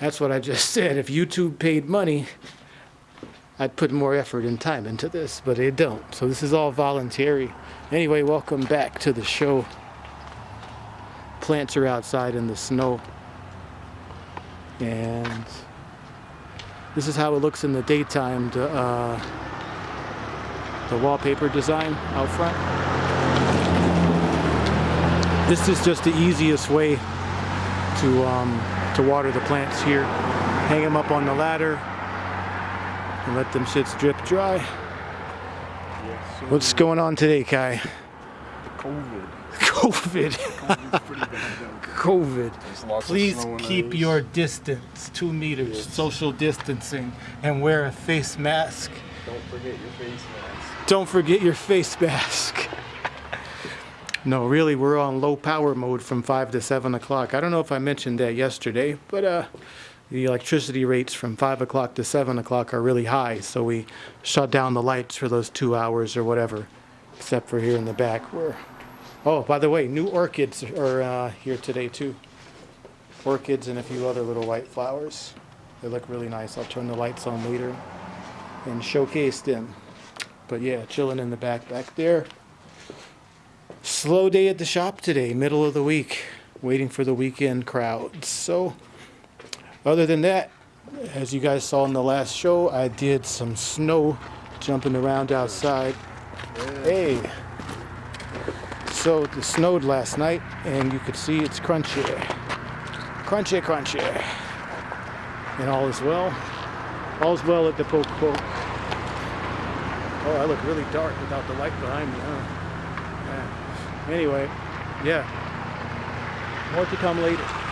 That's what I just said. If YouTube paid money, I'd put more effort and time into this, but they don't. So this is all voluntary. Anyway, welcome back to the show. Plants are outside in the snow. And this is how it looks in the daytime, the, uh, the wallpaper design out front. This is just the easiest way to, um, to water the plants here. Hang them up on the ladder and let them shits drip dry. What's going on today, Kai? COVID. COVID. COVID's pretty bad down here. COVID. There's lots of Please keep your distance, two meters, Yes. social distancing, and wear a face mask. Don't forget your face mask. Don't forget your face mask. No, really, we're on low power mode from 5 to 7 o'clock. I don't know if I mentioned that yesterday, but uh, the electricity rates from 5 o'clock to 7 o'clock are really high, so we shut down the lights for those two hours or whatever, except for here in the back where. Oh, by the way, new orchids are uh, here today too. Orchids and a few other little white flowers. They look really nice. I'll turn the lights on later and showcase them. But yeah, chilling in the back back there. Slow day at the shop today, middle of the week, waiting for the weekend crowds. So, other than that, as you guys saw in the last show, I did some snow jumping around outside. Hey. So, it snowed last night, and you could see it's crunchy. Crunchy, crunchy. And all is well. All's well at the poke poke. Oh, I look really dark without the light behind me, huh? Anyway, yeah. More to come later.